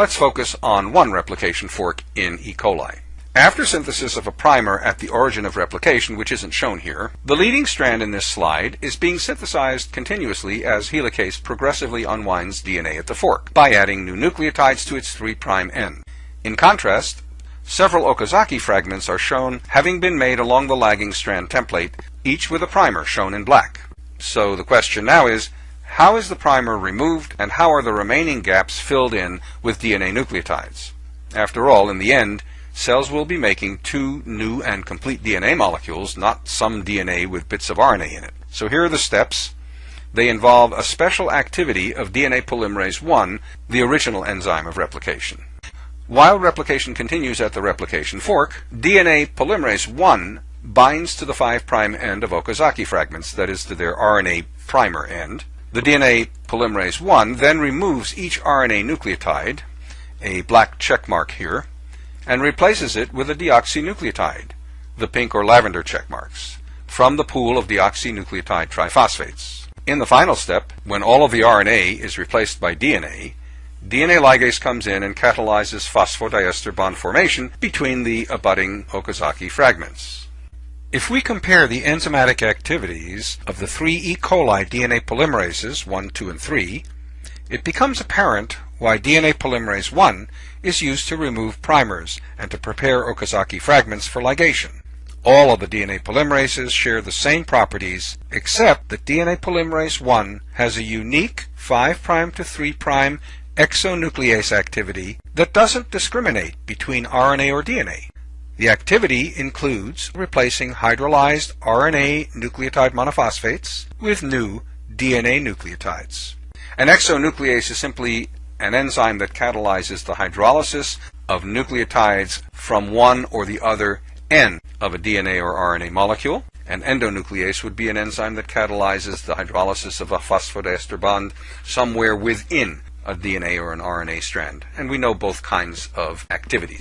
Let's focus on one replication fork in E. coli. After synthesis of a primer at the origin of replication, which isn't shown here, the leading strand in this slide is being synthesized continuously as helicase progressively unwinds DNA at the fork by adding new nucleotides to its 3' end. In contrast, several Okazaki fragments are shown having been made along the lagging strand template, each with a primer shown in black. So the question now is, how is the primer removed and how are the remaining gaps filled in with DNA nucleotides? After all, in the end, cells will be making two new and complete DNA molecules, not some DNA with bits of RNA in it. So here are the steps. They involve a special activity of DNA polymerase 1, the original enzyme of replication. While replication continues at the replication fork, DNA polymerase 1 binds to the 5' end of Okazaki fragments, that is to their RNA primer end, the DNA polymerase 1 then removes each RNA nucleotide, a black check mark here, and replaces it with a deoxynucleotide, the pink or lavender check marks, from the pool of deoxynucleotide triphosphates. In the final step, when all of the RNA is replaced by DNA, DNA ligase comes in and catalyzes phosphodiester bond formation between the abutting Okazaki fragments. If we compare the enzymatic activities of the three E. coli DNA polymerases, 1, 2, and 3, it becomes apparent why DNA polymerase 1 is used to remove primers and to prepare Okazaki fragments for ligation. All of the DNA polymerases share the same properties, except that DNA polymerase 1 has a unique 5' to 3' exonuclease activity that doesn't discriminate between RNA or DNA. The activity includes replacing hydrolyzed RNA nucleotide monophosphates with new DNA nucleotides. An exonuclease is simply an enzyme that catalyzes the hydrolysis of nucleotides from one or the other end of a DNA or RNA molecule. An endonuclease would be an enzyme that catalyzes the hydrolysis of a phosphodiester bond somewhere within a DNA or an RNA strand. And we know both kinds of activities.